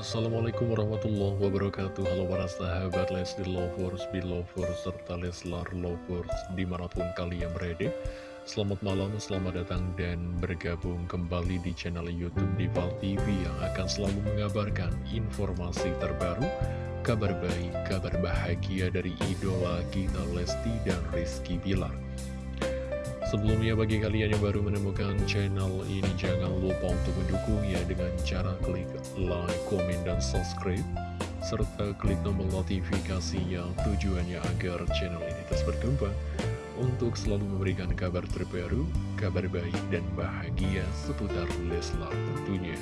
Assalamualaikum warahmatullahi wabarakatuh. Halo para sahabat Lesti Lovers, Belovers, serta Leslar Lovers di mana pun kalian berada. Selamat malam, selamat datang dan bergabung kembali di channel Youtube Dival TV Yang akan selalu mengabarkan informasi terbaru Kabar baik, kabar bahagia dari idola kita Lesti dan Rizky Bilar Sebelumnya bagi kalian yang baru menemukan channel ini jangan lupa untuk mendukungnya dengan cara klik like, komen, dan subscribe serta klik tombol notifikasi yang tujuannya agar channel ini terus berkembang untuk selalu memberikan kabar terbaru, kabar baik dan bahagia seputar Leslar tentunya.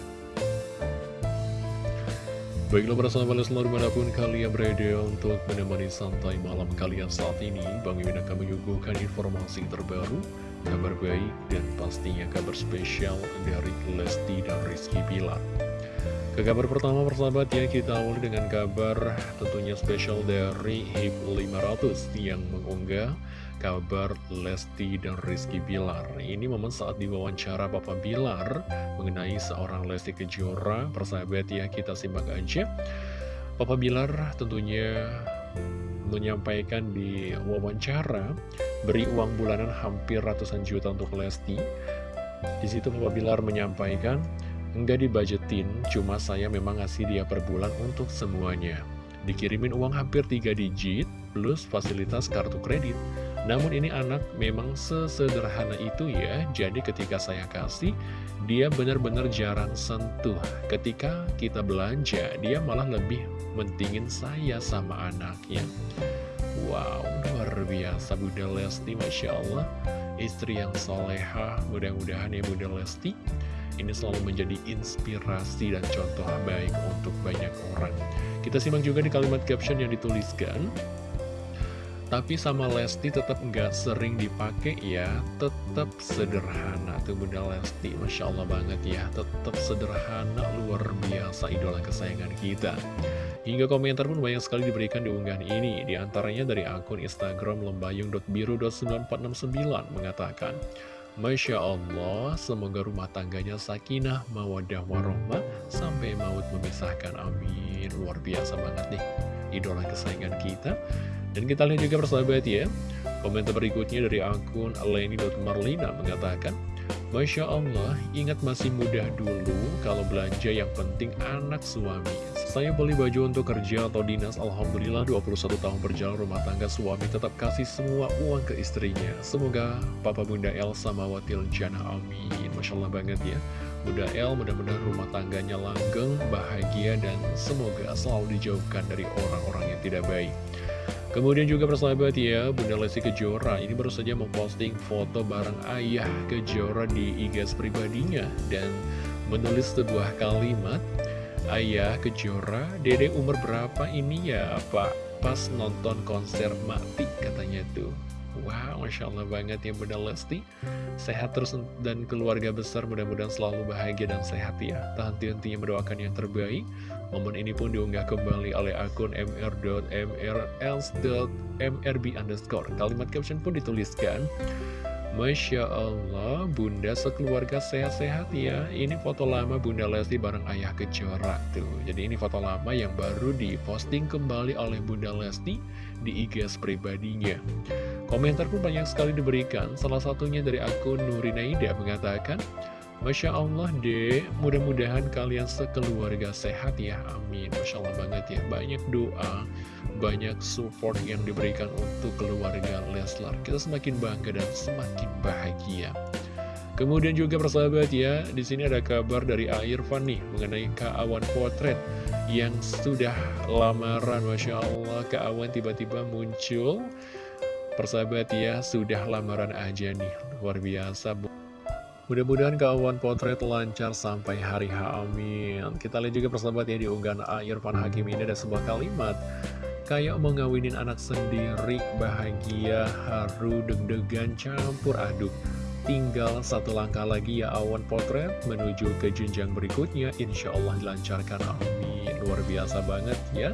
Baiklah para sahabat Leslar di mana pun kalian berada untuk menemani santai malam kalian saat ini Bang Iwin akan menyuguhkan informasi terbaru, kabar baik dan pastinya kabar spesial dari Lesti dan Rizky Pilar Ke kabar pertama persahabat ya kita awali dengan kabar tentunya spesial dari HIP 500 yang mengunggah kabar Lesti dan Rizky Bilar. Ini momen saat diwawancara Papa Bilar mengenai seorang Lesti Kejora. Persahabat ya kita simak aja. Papa Bilar tentunya menyampaikan di wawancara Beri uang bulanan hampir ratusan juta untuk Lesti. Di situ Papa Bilar menyampaikan Enggak dibajetin, cuma saya memang ngasih dia per bulan untuk semuanya. Dikirimin uang hampir 3 digit plus fasilitas kartu kredit namun ini anak memang sesederhana itu ya, jadi ketika saya kasih, dia benar-benar jarang sentuh. Ketika kita belanja, dia malah lebih mentingin saya sama anaknya. Wow, luar biasa Bunda Lesti, Masya Allah. Istri yang soleha, mudah-mudahan ya Bunda Lesti. Ini selalu menjadi inspirasi dan contoh baik untuk banyak orang. Kita simak juga di kalimat caption yang dituliskan. Tapi sama Lesti tetap nggak sering dipakai ya Tetap sederhana Tuh Bunda Lesti Masya Allah banget ya Tetap sederhana luar biasa idola kesayangan kita Hingga komentar pun banyak sekali diberikan di unggahan ini Di antaranya dari akun Instagram lembayung.biru.9469 Mengatakan Masya Allah, semoga rumah tangganya sakinah, mawadah, warohmah, sampai maut memisahkan. Amin. Luar biasa banget nih, idola kesayangan kita. Dan kita lihat juga persahabat ya Komentar berikutnya dari akun Leni.marlina mengatakan Masya Allah, ingat masih mudah dulu kalau belanja yang penting anak suami. Saya beli baju untuk kerja atau dinas, Alhamdulillah 21 tahun berjalan rumah tangga suami tetap kasih semua uang ke istrinya. Semoga Papa Bunda Elsa mawatil jana amin. Masya Allah banget ya. Bunda El mudah-mudahan rumah tangganya langgeng, bahagia, dan semoga selalu dijauhkan dari orang-orang yang tidak baik. Kemudian juga persahabat ya, Bunda Lesti Kejora ini baru saja memposting foto bareng ayah Kejora di IG pribadinya dan menulis sebuah kalimat Ayah Kejora, dede umur berapa ini ya Pak? Pas nonton konser mati katanya tuh Wow, Masya Allah banget ya Bunda Lesti. Sehat terus dan keluarga besar mudah-mudahan selalu bahagia dan sehat ya. Tak henti-hentinya mendoakan yang terbaik. Momen ini pun diunggah kembali oleh akun mr.mrls.mrb underscore. Kalimat caption pun dituliskan. Masya Allah, Bunda sekeluarga sehat-sehat ya. Ini foto lama Bunda Lesti bareng Ayah Kejora tuh. Jadi ini foto lama yang baru diposting kembali oleh Bunda Lesti di IG pribadinya Komentar pun banyak sekali diberikan. Salah satunya dari akun Nurinaida mengatakan Masya Allah deh, mudah-mudahan kalian sekeluarga sehat ya, amin. Masya Allah banget ya, banyak doa, banyak support yang diberikan untuk keluarga Leslar. Kita semakin bangga dan semakin bahagia. Kemudian juga persahabat ya, di sini ada kabar dari Irfan nih mengenai Kak Awan Potret yang sudah lamaran, Masya Allah Kak Awan tiba-tiba muncul Persahabat ya, sudah lamaran aja nih, luar biasa Mudah-mudahan kawan potret lancar sampai hari H, amin. Kita lihat juga persahabat ya di unggahan. Irfan Hakim ini ada sebuah kalimat. Kayak mau ngawinin anak sendiri, bahagia, haru, deg-degan, campur aduk. Tinggal satu langkah lagi ya awan potret menuju ke jenjang berikutnya. Insya Allah dilancarkan, amin. Luar biasa banget ya.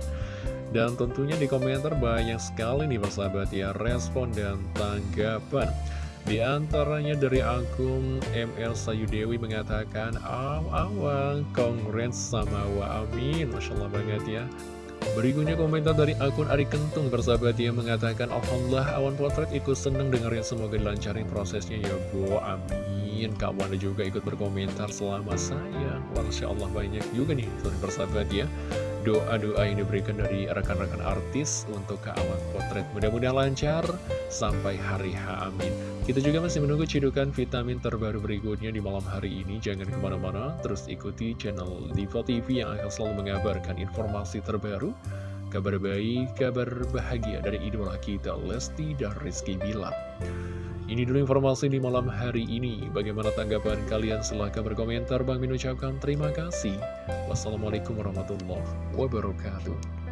Dan tentunya di komentar banyak sekali nih persahabat ya respon dan tanggapan. Di antaranya dari akun ML Sayudewi mengatakan, Aw, awang, congrats sama wa amin. Masya Allah banget ya. Berikutnya komentar dari akun Ari Kentung bersahabat dia mengatakan Alhamdulillah awan potret ikut seneng dengerin semoga dilancarin prosesnya ya Bu amin Kak Wanda juga ikut berkomentar selama sayang Masya Allah banyak juga nih bersahabat ya doa-doa yang diberikan dari rekan-rekan artis untuk ke awan potret. Mudah-mudahan lancar sampai hari H. Amin. Kita juga masih menunggu cidukan vitamin terbaru berikutnya di malam hari ini. Jangan ke mana-mana, terus ikuti channel Diva TV yang akan selalu mengabarkan informasi terbaru, kabar baik, kabar bahagia dari idola kita, Lesti dan Rizky Bilar. Ini dulu informasi di malam hari ini. Bagaimana tanggapan kalian? Silahkan berkomentar. Bang Min ucapkan terima kasih. Wassalamualaikum warahmatullahi wabarakatuh.